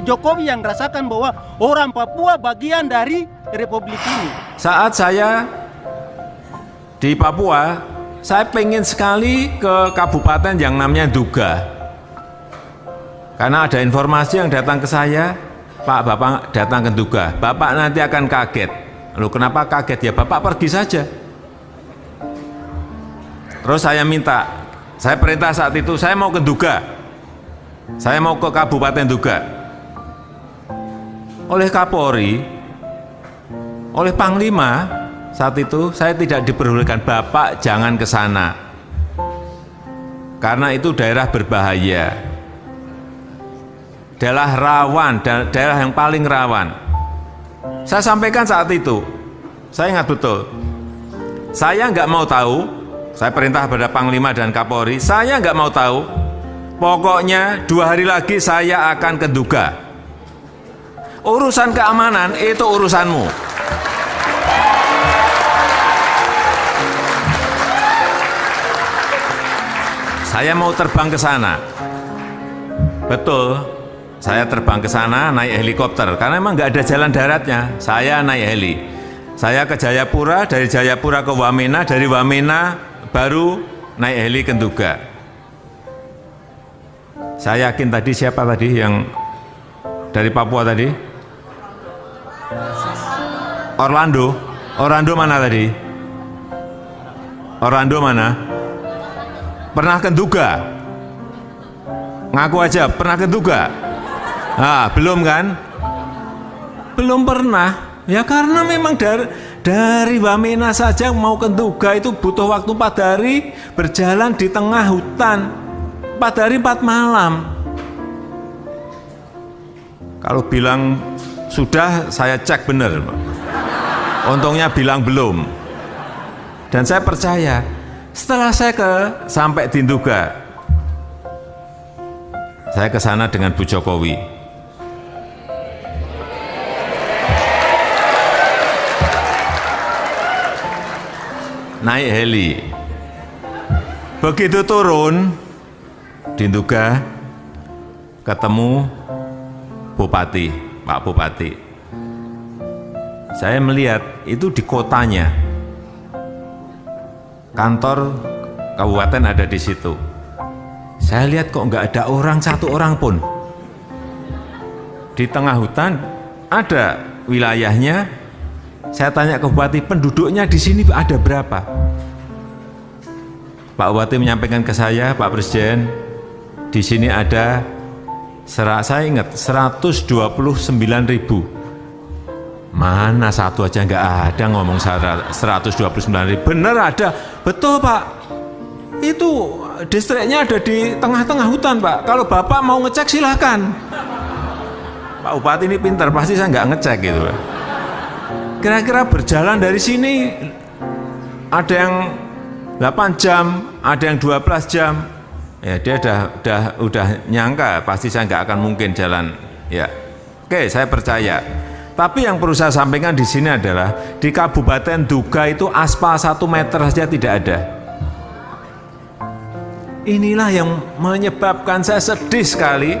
Jokowi yang rasakan bahwa orang Papua bagian dari republik ini. Saat saya di Papua, saya pengen sekali ke kabupaten yang namanya Duga. Karena ada informasi yang datang ke saya, Pak Bapak datang ke Duga, Bapak nanti akan kaget. Lalu kenapa kaget? Ya Bapak pergi saja. Terus saya minta, saya perintah saat itu, saya mau ke Duga. Saya mau ke Kabupaten Duga oleh Kapolri, oleh Panglima saat itu saya tidak diperbolehkan Bapak jangan ke sana. Karena itu daerah berbahaya. Daerah rawan, daerah yang paling rawan. Saya sampaikan saat itu, saya ingat betul. Saya nggak mau tahu, saya perintah pada Panglima dan Kapolri, saya nggak mau tahu. Pokoknya dua hari lagi saya akan ke Duga urusan keamanan itu urusanmu. Saya mau terbang ke sana. Betul, saya terbang ke sana naik helikopter karena memang nggak ada jalan daratnya. Saya naik heli. Saya ke Jayapura, dari Jayapura ke Wamena, dari Wamena baru naik heli ke Nduga. Saya yakin tadi siapa tadi yang dari Papua tadi? Orlando. Orlando mana tadi? Orlando mana? Pernah kenduga? Ngaku aja pernah kenduga? Ah belum kan? Belum pernah. Ya karena memang dari dari Wamena saja mau kenduga itu butuh waktu 4 hari berjalan di tengah hutan. 4 hari 4 malam. Kalau bilang sudah saya cek benar untungnya bilang belum. Dan saya percaya setelah saya ke sampai di Nduga saya ke sana dengan Bu Jokowi. Naik heli. Begitu turun di Nduga ketemu Bupati Pak Bupati saya melihat itu di kotanya. Kantor kabupaten ada di situ. Saya lihat kok nggak ada orang satu orang pun. Di tengah hutan ada wilayahnya. Saya tanya ke bupati penduduknya di sini ada berapa? Pak Bupati menyampaikan ke saya Pak Presiden di sini ada saya ingat 129 ribu Mana satu aja nggak ada ngomong 129 ribu. Bener ada, betul Pak. Itu distriknya ada di tengah-tengah hutan Pak. Kalau Bapak mau ngecek silahkan. Pak Bupati ini pintar, pasti saya nggak ngecek gitu. Kira-kira berjalan dari sini ada yang 8 jam, ada yang 12 jam. Ya dia udah, udah, udah nyangka pasti saya nggak akan mungkin jalan. Ya, oke saya percaya. Tapi yang perlu saya sampaikan di sini adalah di Kabupaten Duga itu aspal satu meter saja tidak ada. Inilah yang menyebabkan saya sedih sekali.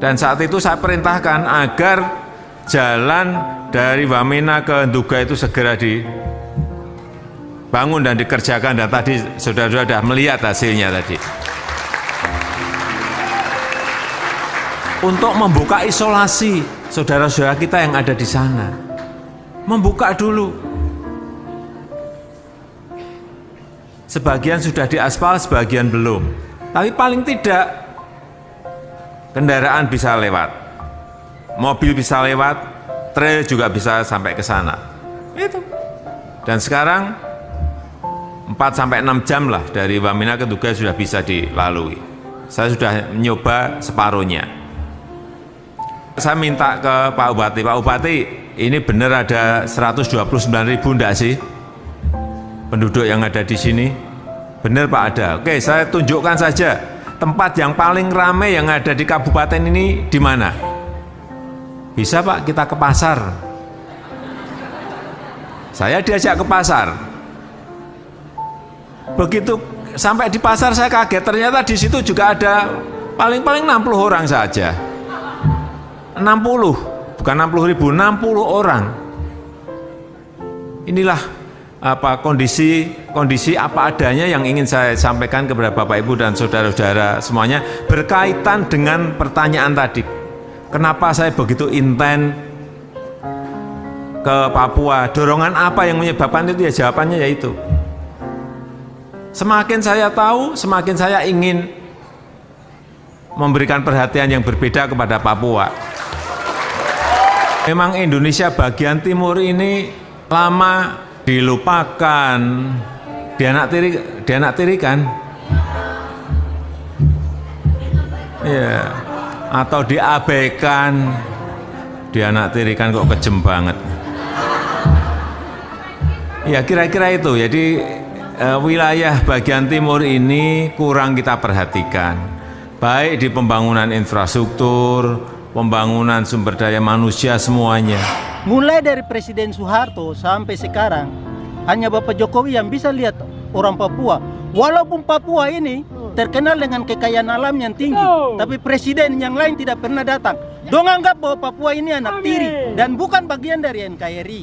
Dan saat itu saya perintahkan agar jalan dari Wamena ke Duga itu segera dibangun dan dikerjakan dan tadi saudara-saudara sudah melihat hasilnya tadi. Untuk membuka isolasi saudara-saudara kita yang ada di sana. Membuka dulu. Sebagian sudah diaspal, sebagian belum. Tapi paling tidak kendaraan bisa lewat. Mobil bisa lewat, trail juga bisa sampai ke sana. Itu. Dan sekarang 4 sampai 6 jam lah dari Wamena ke Tugas sudah bisa dilalui. Saya sudah mencoba separuhnya saya minta ke Pak Bupati, Pak Bupati ini benar ada 129 ribu enggak sih penduduk yang ada di sini? Benar Pak ada. Oke, saya tunjukkan saja tempat yang paling ramai yang ada di kabupaten ini di mana? Bisa Pak kita ke pasar. Saya diajak ke pasar. Begitu sampai di pasar saya kaget ternyata di situ juga ada Paling-paling 60 orang saja. 60, bukan 60 ribu, 60 orang. Inilah apa kondisi kondisi apa adanya yang ingin saya sampaikan kepada Bapak Ibu dan saudara-saudara semuanya berkaitan dengan pertanyaan tadi. Kenapa saya begitu intent ke Papua? Dorongan apa yang menyebabkan itu? Ya jawabannya yaitu semakin saya tahu, semakin saya ingin memberikan perhatian yang berbeda kepada Papua. Memang Indonesia bagian timur ini lama dilupakan, dianak tiri, dianak tirikan, ya, atau diabaikan, dianak tirikan kok kejem banget. Ya kira-kira itu. Jadi eh, wilayah bagian timur ini kurang kita perhatikan, baik di pembangunan infrastruktur, pembangunan sumber daya manusia semuanya. Mulai dari Presiden Soeharto sampai sekarang, hanya Bapak Jokowi yang bisa lihat orang Papua. Walaupun Papua ini terkenal dengan kekayaan alam yang tinggi, tapi presiden yang lain tidak pernah datang. Dong anggap bahwa Papua ini anak tiri dan bukan bagian dari NKRI.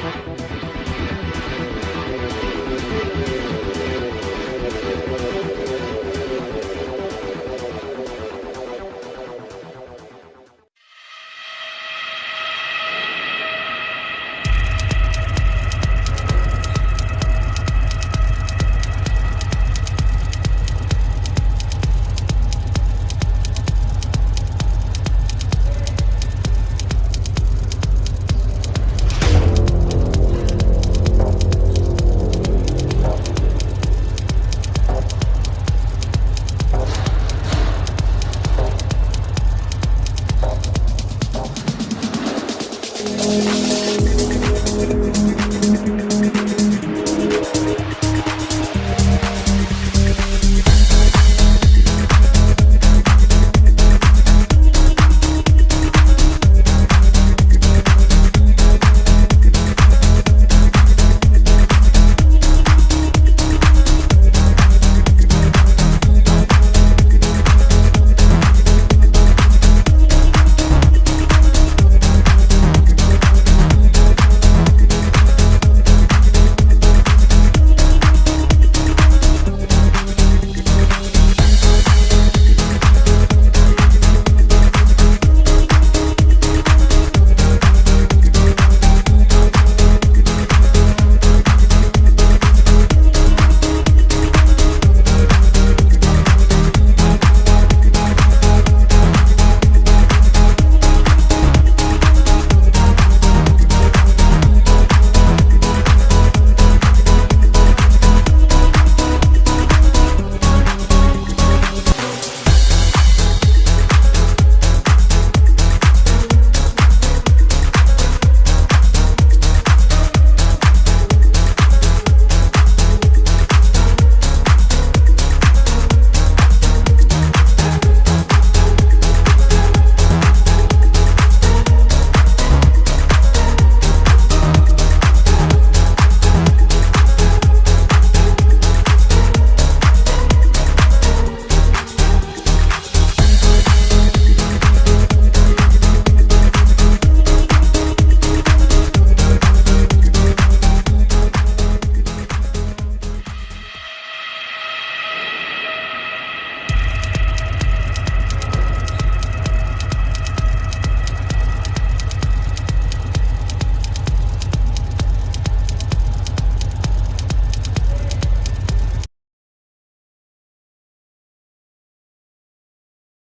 Thank you.